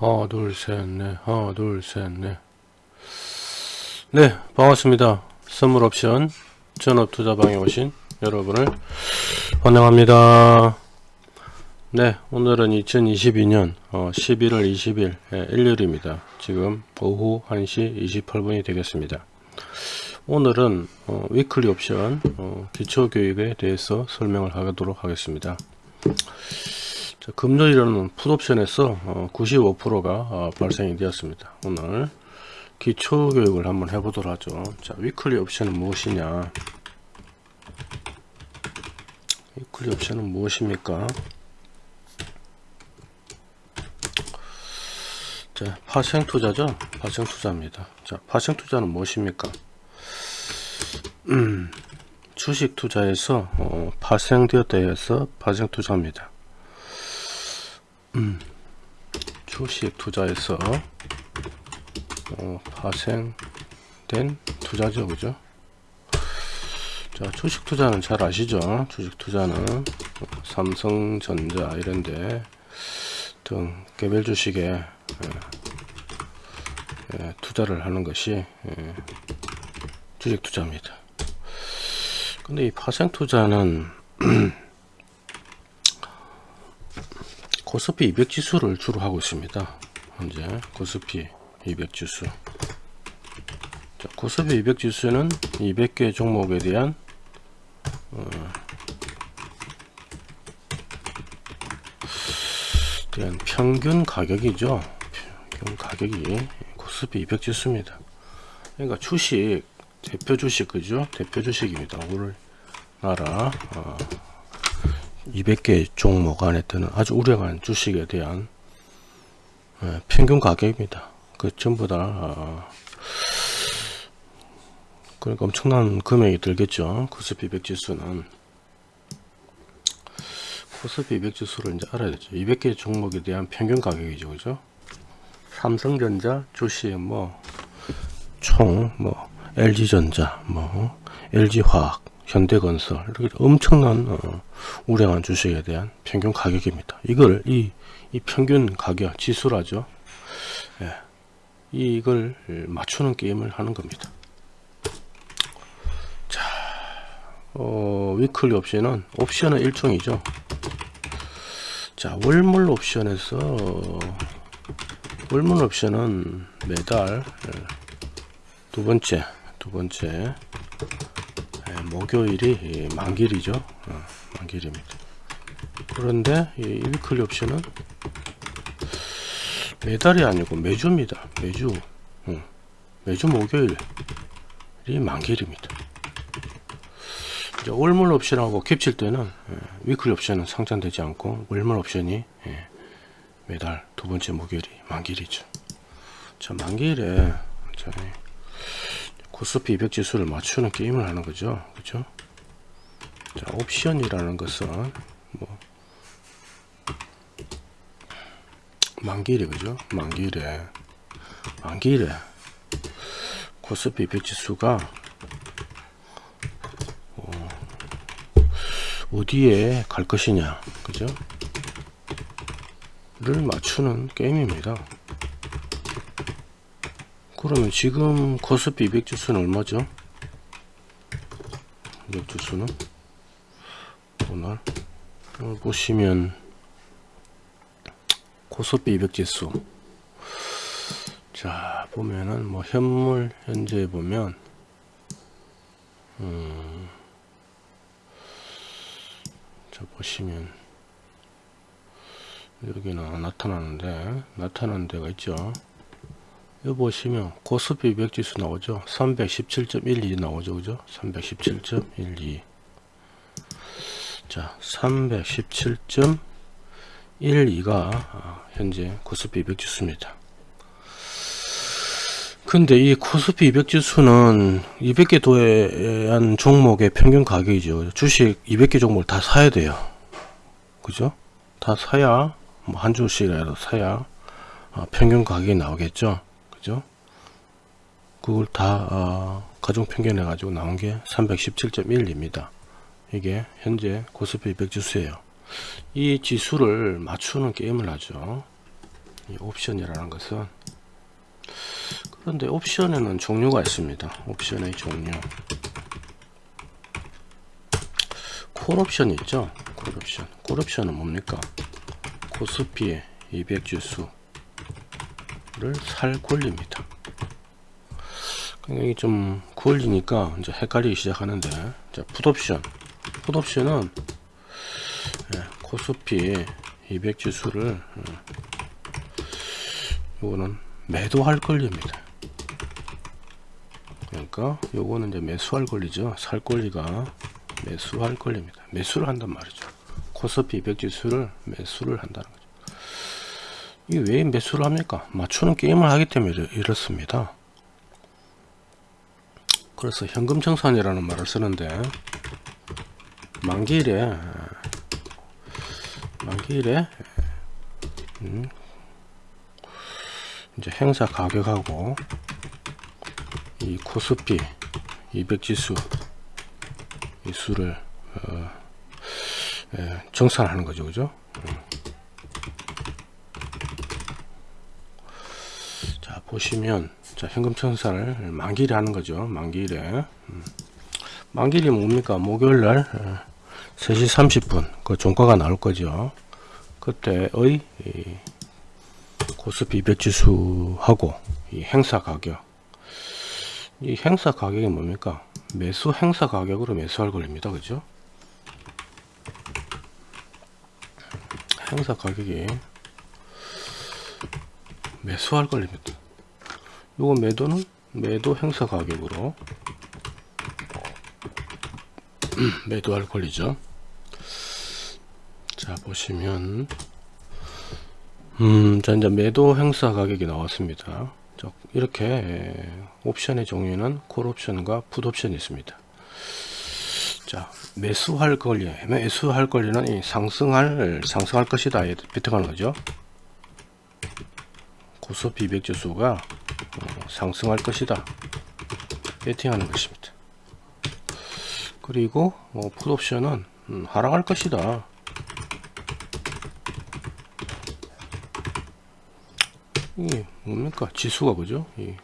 하나 둘셋넷. 하나 둘셋넷. 네 반갑습니다. 선물 옵션 전업 투자방에 오신 여러분을 환영합니다. 네 오늘은 2022년 어, 11월 20일 예, 일요일입니다. 지금 오후 1시 28분이 되겠습니다. 오늘은 어, 위클리 옵션 어, 기초교육에 대해서 설명을 하도록 하겠습니다. 자, 금요일에는 풋옵션에서 어, 95%가 어, 발생이 되었습니다. 오늘 기초교육을 한번 해보도록 하죠. 자, weekly 옵션은 무엇이냐? weekly 옵션은 무엇입니까? 자, 파생 투자죠? 파생 투자입니다. 자, 파생 투자는 무엇입니까? 음, 주식 투자에서 어, 파생되었다 해서 파생 투자입니다. 음, 주식 투자에서 어, 파생된 투자죠 그죠? 자 주식 투자는 잘 아시죠? 주식 투자는 어, 삼성전자 이런데 등 개별 주식에 에, 에, 투자를 하는 것이 에, 주식 투자입니다. 근데 이 파생 투자는 코스피 200 지수를 주로 하고 있습니다. 현재 코스피 200 지수. 자, 코스피 200 지수는 200개 종목에 대한 어, 대한 평균 가격이죠. 평균 가격이 코스피 200 지수입니다. 그러니까 주식 대표 주식 그죠? 대표 주식입니다. 우리나라 어, 200개 종목 안에 드는 아주 우량한 주식에 대한 예, 평균 가격입니다. 그 전부 다 아, 그러니까 엄청난 금액이 들겠죠. 코스피 100 지수는 코스피 200 지수를 이제 알아야 되죠. 200개 종목에 대한 평균 가격이죠. 그죠? 삼성전자 주식 뭐총뭐 LG전자 뭐 LG화학 현대건설 이렇게 엄청난 어, 우량한 주식에 대한 평균 가격입니다. 이걸 이, 이 평균 가격 지수라죠. 예, 이걸 맞추는 게임을 하는 겁니다. 자, 어, 위클리 옵션은 옵션은 일종이죠. 자, 월물 옵션에서 월물 옵션은 매달 예, 두 번째 두 번째 목요일이 만길이죠. 어, 만길입니다. 그런데 이 위클리 옵션은 매달이 아니고 매주입니다. 매주. 어, 매주 목요일이 만길입니다. 이제 월물 옵션하고 겹칠 때는 예, 위클리 옵션은 상장되지 않고 월물 옵션이 예, 매달 두 번째 목요일이 만길이죠. 자 만길에 자, 코스피 200 지수를 맞추는 게임을 하는 거죠. 그죠 자 옵션이라는 것은 뭐 만기일에 그죠? 만기일에 만기일에 코스피 200 지수가 어, 어디에 갈 것이냐 그죠? 를 맞추는 게임입니다 그러면 지금 코스피 200 지수는 얼마죠? 200 지수는 오늘? 보시면 코스피 200 지수. 자 보면은 뭐 현물 현재 보면 음, 자 보시면 여기는 나타나는데 나타나는 데가 있죠 여기 보시면 고스피 200 지수 나오죠? 317.12 나오죠 그죠? 317.12 자 317.12가 아, 현재 코스피 200 지수입니다. 근데 이 코스피 200 지수는 200개 도해한 종목의 평균 가격이죠. 주식 200개 종목을 다 사야 돼요. 그죠? 다 사야 뭐 한 주씩이라도 사야 아, 평균 가격이 나오겠죠 그죠? 그걸 다 어, 가중 평균해 가지고 나온 게 317.1입니다. 이게 현재 고스피 200 지수예요. 이 지수를 맞추는 게임을 하죠. 이 옵션이라는 것은 그런데 옵션에는 종류가 있습니다. 옵션의 종류. 콜옵션 있죠? 콜옵션. 콜옵션은 뭡니까? 코스피의 200 지수 를살 권리입니다. 굉장히 좀 구울리니까 이제 헷갈리기 시작하는데 자 풋옵션 풋옵션은 예, 코스피 200 지수를 음, 요거는 매도할 권리입니다. 그러니까 요거는 이제 매수할 권리죠. 살 권리가 매수할 권리입니다. 매수를 한단 말이죠. 코스피 200 지수를 매수를 한다는 거죠. 이왜 매수를 합니까? 맞추는 게임을 하기 때문에 이렇- 이렇습니다. 그래서 현금 청산이라는 말을 쓰는데 만기일에 만기일에 음, 이제 행사 가격하고 이 코스피 200 지수 이 수를 어, 예, 정산하는 거죠, 그죠? 음. 자 보시면 자 현금 청산을 만기일에 하는 거죠, 만기일에 음. 만기일이 뭡니까? 목요일날 어, 3시 30분 그 종가가 나올 거죠. 그때의 이 코스피 200 지수하고 이 행사 가격 이 행사 가격이 뭡니까? 매수 행사 가격으로 매수할 권리입니다. 그죠? 행사 가격이 매수할 권리입니다. 요거 매도는 매도 행사 가격으로 매도할 권리죠. 자 보시면 음, 자 이제 매도 행사 가격이 나왔습니다. 자, 이렇게 옵션의 종류는 콜 옵션과 풋 옵션이 있습니다. 자, 매수할 권리, 매수할 권리는 이 상승할 상승할 것이다. 비트가는 거죠. 고스피 200 지수가 어, 상승할 것이다. 베팅하는 것입니다. 그리고 어, 풋 옵션은 음, 하락할 것이다. 이 뭡니까 지수가 그죠 이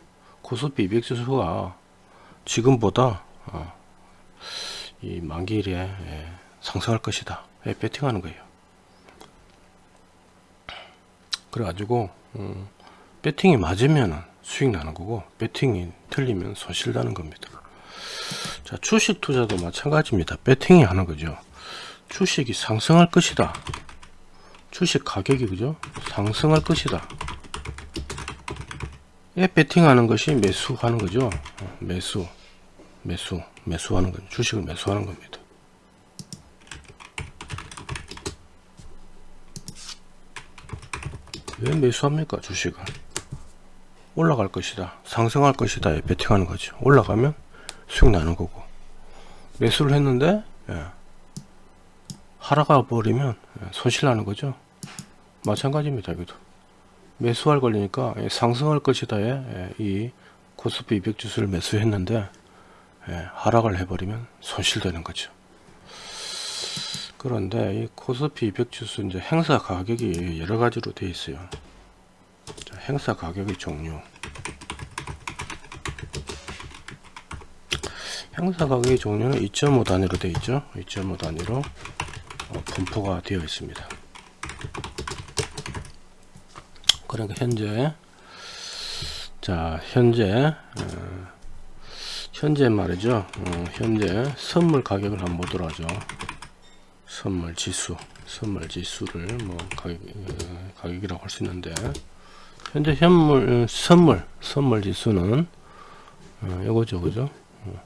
코스피 200 지수가 지금보다 어, 이 만기일에 예, 상승할 것이다 예, 배팅하는 거예요 그래가지고 음, 배팅이 맞으면 수익 나는 거고 배팅이 틀리면 손실 나는 겁니다 자 주식 투자도 마찬가지입니다 배팅이 하는 거죠 주식이 상승할 것이다 주식 가격이 그죠 상승할 것이다 예, 베팅하는 것이 매수하는 거죠. 어, 매수, 매수, 매수하는 건 주식을 매수하는 겁니다. 왜 매수합니까? 주식을 올라갈 것이다, 상승할 것이다. 예, 베팅하는 거죠. 올라가면 수익 나는 거고 매수를 했는데 예, 하락가 버리면 예, 손실 나는 거죠. 마찬가지입니다. 여기도. 매수할 걸리니까 예, 상승할 것이다 에 이 코스피 200 지수를 매수했는데 예, 하락을 해버리면 손실되는 거죠. 그런데 이 코스피 200 지수 이제 행사 가격이 여러 가지로 되어 있어요. 자, 행사 가격의 종류. 행사 가격의 종류는 2.5 단위로 되어 있죠. 2.5 단위로 어, 분포가 되어 있습니다. 그러니까 현재 자 현재 어, 현재 말이죠 어, 현재 선물 가격을 한번 보도록 하죠 선물 지수 선물 지수를 뭐 가격, 어, 가격이라고 할 수 있는데 현재 현물 어, 선물 선물 지수는 어, 요거죠 그죠 어,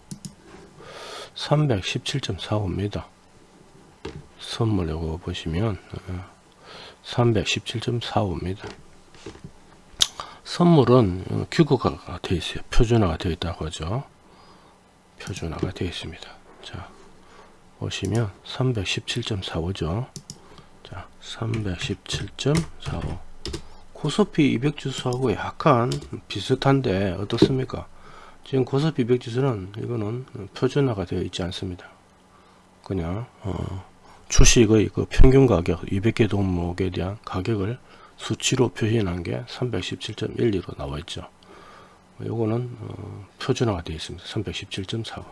317.45입니다 선물 요거 보시면 어, 317.45입니다 선물은 어, 규격화가 되어 있어요. 표준화가 되어 있다고 하죠. 표준화가 되어 있습니다. 자, 보시면 317.45죠. 자, 317.45. 코스피 200 지수하고 약간 비슷한데 어떻습니까? 지금 코스피 200 지수는 이거는 표준화가 되어 있지 않습니다. 그냥 어, 주식의 그 평균 가격 200개 종목에 대한 가격을 수치로 표현한 게 317.12로 나와 있죠. 요거는 어, 표준화가 되어 있습니다. 317.4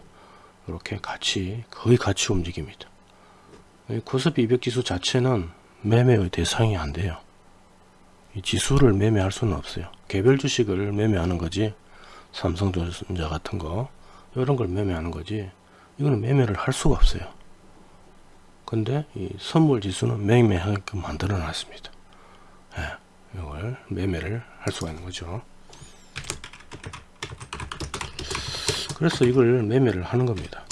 이렇게 같이 거의 같이 움직입니다. 이 코스피 200 지수 자체는 매매의 대상이 안 돼요. 이 지수를 매매할 수는 없어요. 개별 주식을 매매하는 거지 삼성전자 같은 거 이런 걸 매매하는 거지 이거는 매매를 할 수가 없어요. 근데 이 선물 지수는 매매하게끔 만들어 놨습니다. 예, 이걸 매매를 할 수가 있는 거죠. 그래서 이걸 매매를 하는 겁니다.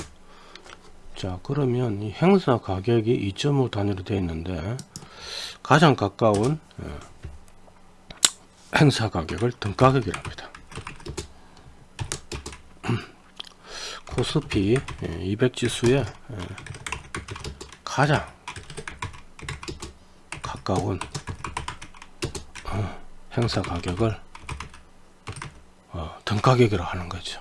자 그러면 이 행사 가격이 2.5 단위로 되어 있는데 가장 가까운 예, 행사 가격을 등가격이랍니다. 코스피 200 지수에 예, 가장 가까운 어, 행사 가격을 어, 등가격이라 하는 거죠.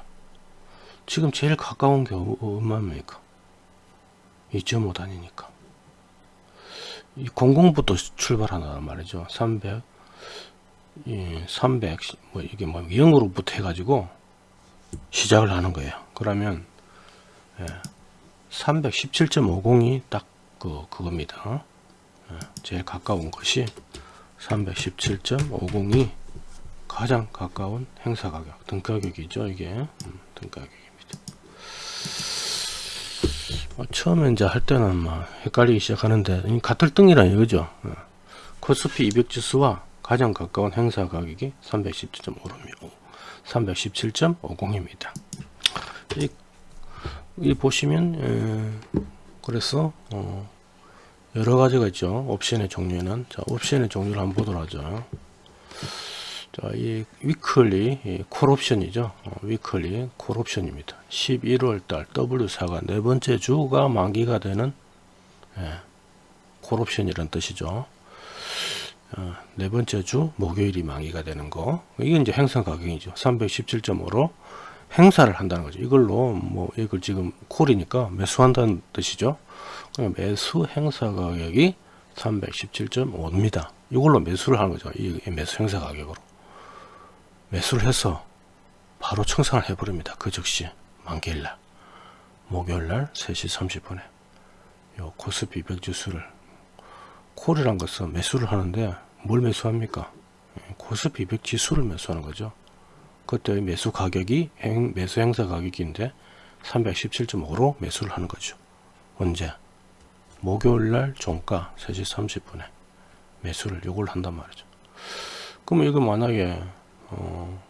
지금 제일 가까운 게 얼마입니까? 2.5 단위니까. 이 00부터 출발하는 말이죠. 300, 예, 300, 뭐 이게 뭐 0으로부터 해가지고 시작을 하는 거예요. 그러면 예, 317.50이 딱 그 그겁니다. 예, 제일 가까운 것이 317.50이 가장 가까운 행사 가격, 등 가격이죠. 이게 음, 등 가격입니다. 어, 처음에 이제 할 때는 막 헷갈리기 시작하는데 이 같을 등이라 이거죠. 어. 코스피 200 지수와 가장 가까운 행사 가격이 317.5입니다. 317.50입니다. 이, 이 보시면 에, 그래서 어, 여러 가지가 있죠. 옵션의 종류에는 자, 옵션의 종류를 한번 보도록 하죠. 자, 이 weekly 이 콜옵션이죠. 어, weekly 콜옵션입니다. 11월 달 W4가 네 번째 주가 만기가 되는 예, 콜옵션이란 뜻이죠. 어, 네 번째 주 목요일이 만기가 되는 거. 이게 이제 행사 가격이죠. 317.5로 행사를 한다는 거죠. 이걸로 뭐 이걸 지금 콜이니까 매수한다는 뜻이죠. 매수 행사 가격이 317.5입니다. 이걸로 매수를 하는 거죠. 이 매수 행사 가격으로. 매수를 해서 바로 청산을 해버립니다. 그 즉시 만기일날 목요일날 3시 30분에 요 코스피 200 지수를 콜이란 것은 매수를 하는데 뭘 매수합니까? 코스피 200 지수를 매수하는 거죠. 그때 매수 가격이 행, 매수 행사 가격인데 317.5로 매수를 하는 거죠. 언제? 목요일날 종가 3시 30분에 매수를 요걸 한단 말이죠. 그러면 이거 만약에 어,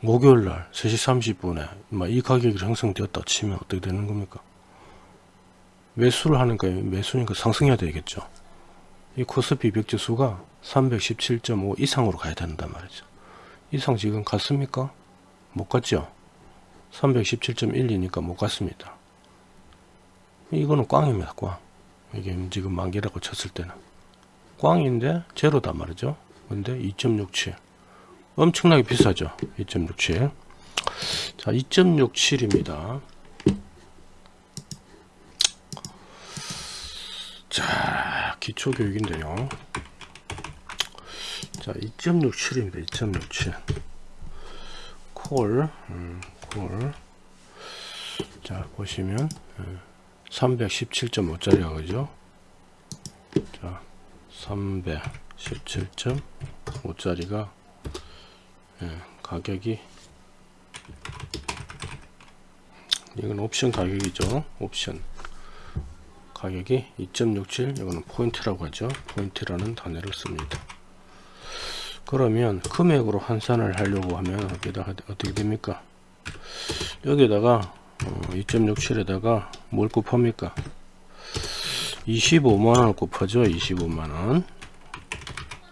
목요일날 3시 30분에 이 가격이 형성되었다 치면 어떻게 되는 겁니까? 매수를 하니까 매수니까 상승해야 되겠죠. 이 코스피 200 지수가 317.5 이상으로 가야 된단 말이죠. 이상 지금 갔습니까? 못 갔죠. 317.12니까 못 갔습니다. 이거는 꽝입니다. 꽝. 이게 지금 만기라고 쳤을 때는 꽝인데 제로단 말이죠. 근데 2.67 엄청나게 비싸죠. 2.67 자, 2.67입니다. 자, 기초교육인데요. 자, 2.67입니다. 2.67. 콜, 음, 콜. 자, 보시면, 317.5짜리가 그죠? 자, 317.5짜리가, 예, 가격이, 이건 옵션 가격이죠. 옵션. 가격이 2.67 이거는 포인트라고 하죠. 포인트라는 단어를 씁니다. 그러면 금액으로 환산을 하려고 하면 여기다가 어떻게 됩니까? 여기다가 어, 2.67에다가 뭘 곱합니까? 25만원을 곱하죠 25만원.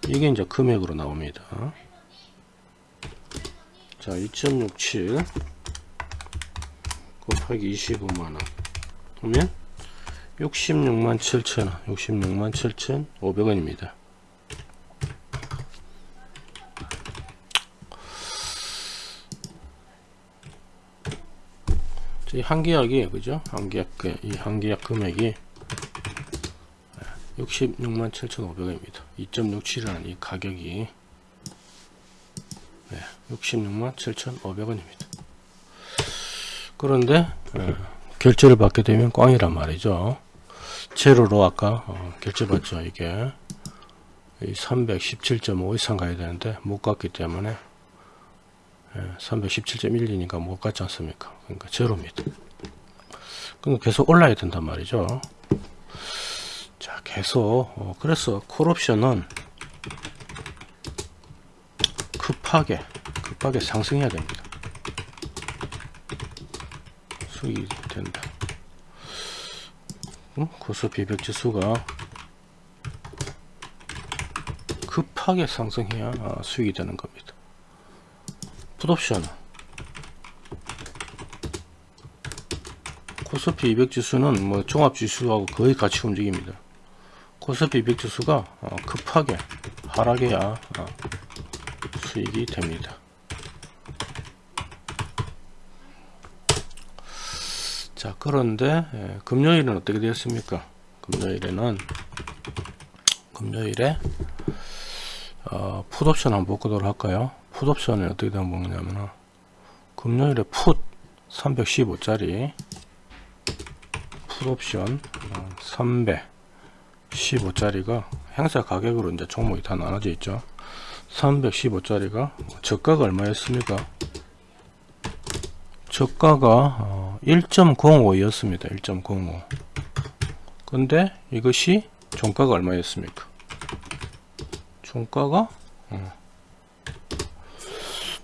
이게 이제 금액으로 나옵니다. 자 2.67 곱하기 25만원. 그러면 66만 7천원 66만 7천 5백원입니다 이 한계약이 그죠 한계약 이 한계약 금액이 66만 7,500원입니다. 2.67이라는 이 가격이 네, 66만 7,500원입니다. 그런데 예, 결제를 받게 되면 꽝이란 말이죠. 제로로 아까 어, 결제 받죠. 이게 317.5 이상 가야 되는데 못 갔기 때문에 317.12니까 못 갔지 않습니까? 그러니까 제로입니다. 그러니까 계속 올라야 된단 말이죠. 자, 계속 어, 그래서 콜옵션은 급하게 급하게 상승해야 됩니다. 수익이 된다. 음? 코스피 100 지수가 급하게 상승해야 아, 수익이 되는 겁니다. 풋옵션 코스피 200 지수는 뭐 종합 지수하고 거의 같이 움직입니다. 코스피 200 지수가 어, 급하게 하락해야 어, 수익이 됩니다. 자 그런데 예, 금요일은 어떻게 되었습니까? 금요일에는 금요일에 어, 풋옵션 한번 보도록 할까요? 풋옵션이 어떻게 되는 거냐면 금요일에 풋 315짜리 풋옵션 315짜리가 행사 가격으로 이제 종목이 다 나눠져 있죠. 315짜리가 저가가 얼마였습니까? 저가가 1.05였습니다. 1.05 근데 이것이 종가가 얼마였습니까? 종가가 어.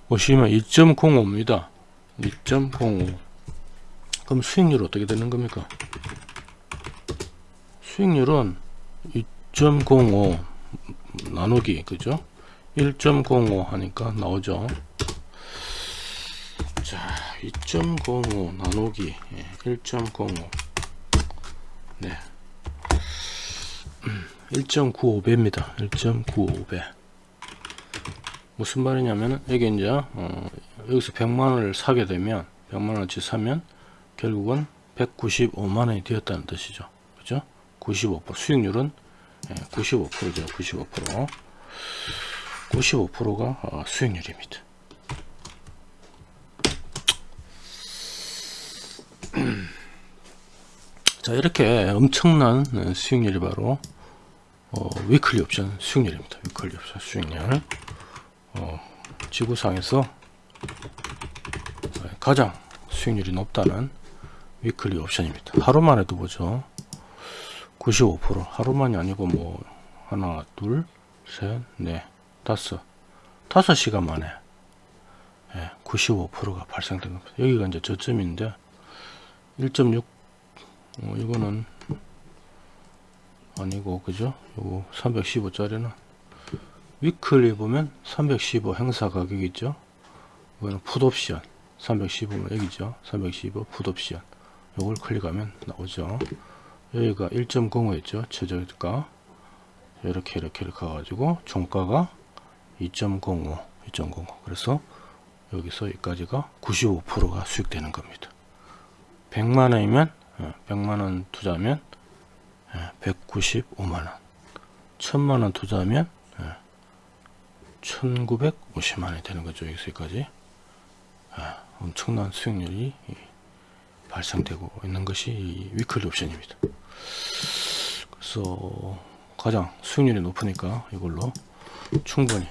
보시면 2.05입니다. 2.05 그럼 수익률 어떻게 되는 겁니까? 수익률은 2.05 나누기 그죠? 1.05 하니까 나오죠. 자, 2.05 나누기 1.05 네. 1.95배입니다. 1.95배. 무슨 말이냐면 여기 이제 어, 여기서 100만 원을 사게 되면 100만 원어치 사면 결국은 195만 원이 되었다는 뜻이죠. 그죠? 95% 수익률은 95%죠. 95% 95%가 어, 수익률입니다. 자 이렇게 엄청난 수익률이 바로 어, weekly 옵션 수익률입니다. weekly 옵션 수익률 어, 지구상에서 가장 수익률이 높다는 weekly 옵션입니다. 하루만 해도 보죠. 95% 하루만이 아니고 뭐 하나 둘셋넷 다섯 다섯 시간 만에 예, 95%가 발생된 겁니다. 여기가 이제 저점인데 1.6 어, 이거는 아니고 그죠? 요거 315짜리는 위클리 보면 315 행사 가격 있죠? 이거는 풋옵션 315면 여기죠? 315 풋옵션 요걸 클릭하면 나오죠. 여기가 1.05였죠. 최저가 이렇게 이렇게 이렇게 가가지고 종가가 2.05 2.05 그래서 여기서 여기까지가 95%가 수익되는 겁니다. 100만원이면 100만원 어, 투자하면 195만원 예, 1000만원 투자하면 1950만원이 되는 거죠. 여기서까지 예, 엄청난 수익률이 발생되고 있는 것이 위클리 옵션입니다. 그래서 가장 수익률이 높으니까 이걸로 충분히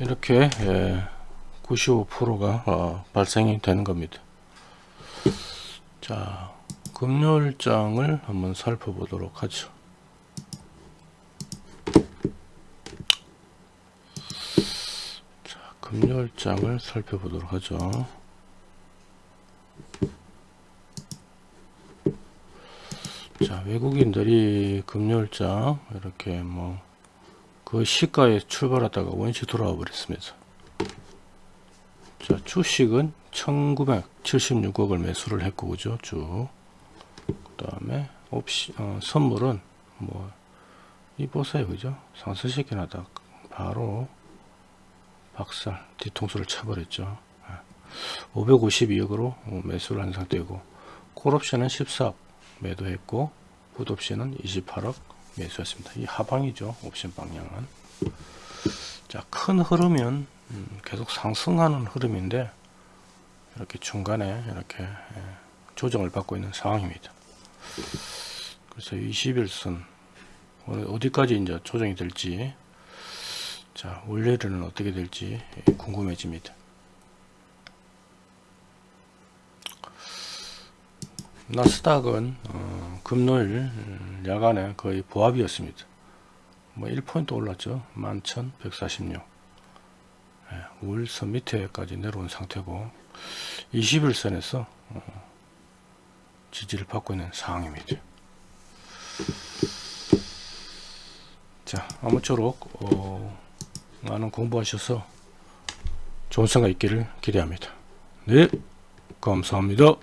이렇게 95%가 예, 어, 발생이 되는 겁니다. 자, 금요일장을 한번 살펴보도록 하죠. 자, 금요일장을 살펴보도록 하죠. 자, 외국인들이 금요일장 이렇게 뭐 그 시가에 출발하다가 원시 돌아와 버렸습니다. 자, 주식은 1976억을 매수를 했고, 그죠? 쭉. 그 다음에, 옵시, 어, 선물은, 뭐, 이 보세요, 그죠? 상승시키나다 바로 박살, 뒤통수를 쳐버렸죠. 552억으로 매수를 한 상태고, 콜옵션은 14억 매도했고, 풋옵션은 28억 매수했습니다. 이 하방이죠, 옵션 방향은. 자, 큰 흐름은 음, 계속 상승하는 흐름인데 이렇게 중간에 이렇게 예, 조정을 받고 있는 상황입니다. 그래서 21선 어디까지 이제 조정이 될지 자 원래는 어떻게 될지 예, 궁금해집니다. 나스닥은 어, 금요일 음, 야간에 거의 보합이었습니다. 뭐 1포인트 올랐죠. 11,146. 예, 우일선 밑에까지 내려온 상태고 21선에서 어, 지지를 받고 있는 상황입니다. 자, 아무쪼록 어, 많은 공부하셔서 좋은 생각 있기를 기대합니다. 네, 감사합니다.